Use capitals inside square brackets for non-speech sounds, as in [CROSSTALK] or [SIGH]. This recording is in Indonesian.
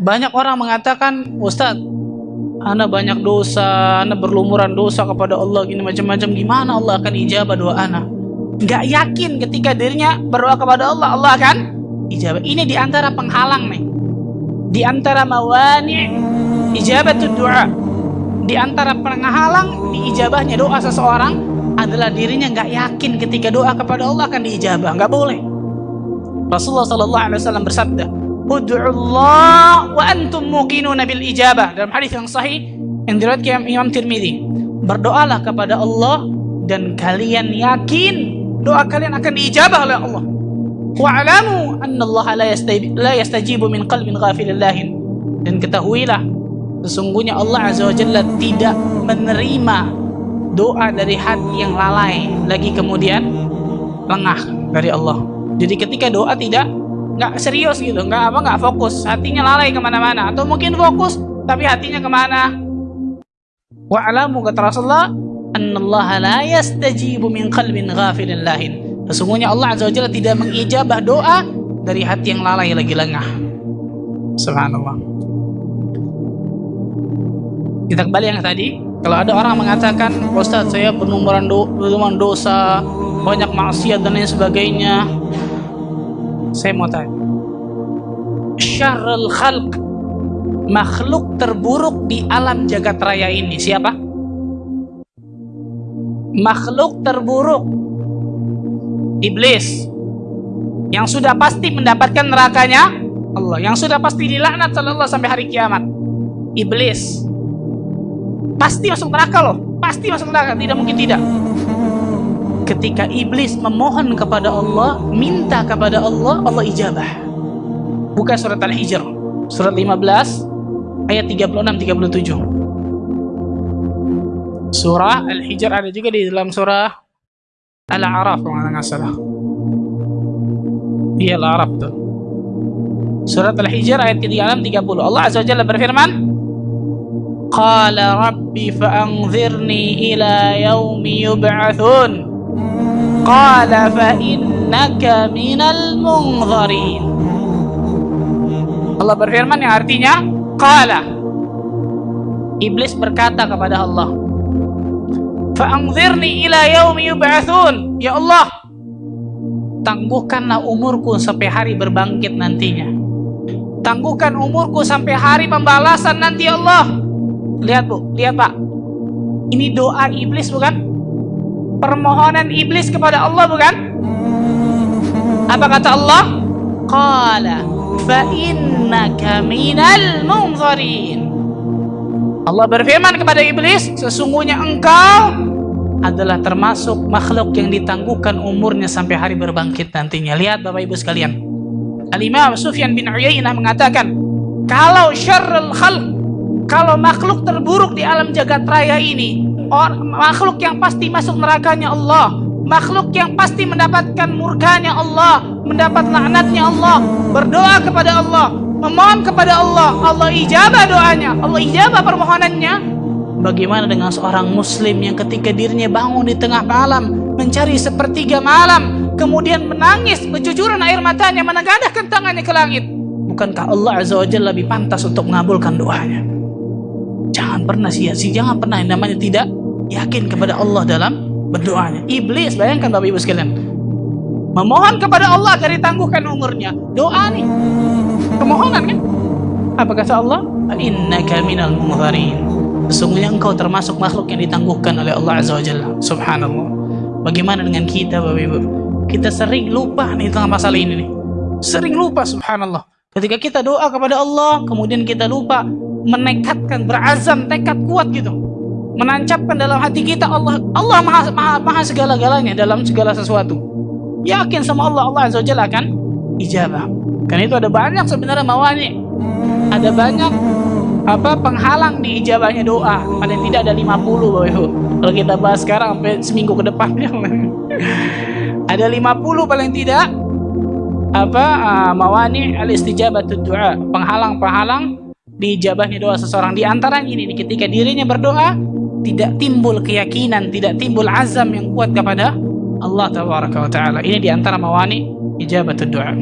banyak orang mengatakan Ustaz Anda banyak dosa Anda berlumuran dosa kepada Allah gini macam-macam. Gimana Allah akan ijabah doa Anda nggak yakin ketika dirinya berdoa kepada Allah Allah akan ijabah. Ini di antara penghalang nih. Di antara mawani ijabah doa di antara penghalang diijabahnya doa seseorang adalah dirinya nggak yakin ketika doa kepada Allah akan diijabah. Nggak boleh. Rasulullah Sallallahu Alaihi Wasallam bersabda Ud'ullah wa antum muqinuna bil ijabah. Dalam hadis yang sahih yang diriwayatkan Imam Tirmidzi berdoalah kepada Allah dan kalian yakin doa kalian akan diijabah oleh Allah. Wa'lamu anna Allah la, la yastajibu min qalbin ghafilin lahin dan ketahuilah sesungguhnya Allah Azza wa Jalla tidak menerima doa dari hati yang lalai. Lagi kemudian lengah dari Allah. Jadi ketika doa tidak nggak serius gitu nggak apa nggak fokus. Hatinya lalai ke mana-mana. Atau mungkin fokus tapi hatinya ke mana? Wa'lamu kata Rasulullah annallaha la yastajibu min qalbin ghafilin lahin. Sesungguhnya Allah Azza wa Jalla tidak mengijabah doa dari hati yang lalai lagi lengah. Subhanallah. Kita kembali yang tadi. Kalau ada orang mengatakan Ustaz saya penumuran do dosa banyak maksiat dan lain sebagainya saya mau tanya syarrul khalq. Makhluk terburuk di alam jagat raya ini siapa? Makhluk terburuk. Iblis. Yang sudah pasti mendapatkan nerakanya Allah. Yang sudah pasti dilaknat oleh Allah sampai hari kiamat. Iblis. Pasti masuk neraka loh. Pasti masuk neraka. Tidak mungkin tidak. Ketika iblis memohon kepada Allah minta kepada Allah Allah ijabah buka surat al-hijr. Surat 15 ayat 36 37 surah al-hijr ada juga di dalam surah al-a'raf kalau nggak salah. Iya al-a'raf tuh surat al-hijr ayat 36 30 Allah azza wa jalla berfirman Qala rabbi fa'anzirni ila yaumi yub'athun. Qala fa innaka minal munzarin Allah berfirman yang artinya Qala Iblis berkata kepada Allah Fa'anzirni ila yaumi yub'athun Ya Allah Tangguhkanlah umurku sampai hari berbangkit nantinya Tangguhkan umurku sampai hari pembalasan nanti ya Allah Lihat bu, lihat pak Ini doa iblis bukan? permohonan iblis kepada Allah bukan? Apa kata Allah? Allah berfirman kepada iblis, sesungguhnya engkau adalah termasuk makhluk yang ditangguhkan umurnya sampai hari berbangkit nantinya. Lihat Bapak Ibu sekalian. Al-Imam Sufyan bin Uyainah mengatakan, kalau syarrul khalq, kalau makhluk terburuk di alam jagat raya ini Or, makhluk yang pasti masuk nerakanya Allah makhluk yang pasti mendapatkan murkanya Allah mendapat laknatnya Allah berdoa kepada Allah memohon kepada Allah Allah ijabah doanya Allah ijabah permohonannya. Bagaimana dengan seorang muslim yang ketika dirinya bangun di tengah malam mencari sepertiga malam kemudian menangis berjujuran air matanya menegadahkan tangannya ke langit? Bukankah Allah Azza wa Jalla lebih pantas untuk mengabulkan doanya? Jangan pernah sia-sia jangan pernah yang namanya tidak yakin kepada Allah dalam berdoanya. Iblis, bayangkan Bapak Ibu sekalian. Memohon kepada Allah agar ditangguhkan umurnya. Doa nih. Kemohonan kan? Apa kata Allah? Innaka minal munzarin. Sesungguhnya engkau termasuk makhluk yang ditangguhkan oleh Allah Azza wa Jalla. Subhanallah. Bagaimana dengan kita Bapak Ibu? Kita sering lupa nih tentang masalah ini nih. Sering lupa subhanallah. Ketika kita doa kepada Allah, kemudian kita lupa menekatkan, berazam, tekad kuat gitu menancapkan dalam hati kita Allah Allah maha, maha, maha segala-galanya dalam segala sesuatu. Yakin sama Allah Allah Azza wa Jalla akan ijabah. Karena itu ada banyak sebenarnya mawani. Ada banyak apa penghalang di ijabahnya doa. Paling tidak ada 50 Bapak Ibu. Kalau kita bahas sekarang sampai seminggu ke depan [LAUGHS] ada 50 paling tidak apa uh, mawani al istijabah doa penghalang-penghalang di ijabahnya doa seseorang. Di antara ini ketika dirinya berdoa tidak timbul keyakinan, tidak timbul azam yang kuat kepada Allah Taala. Ini di antara mawani ijabat doa.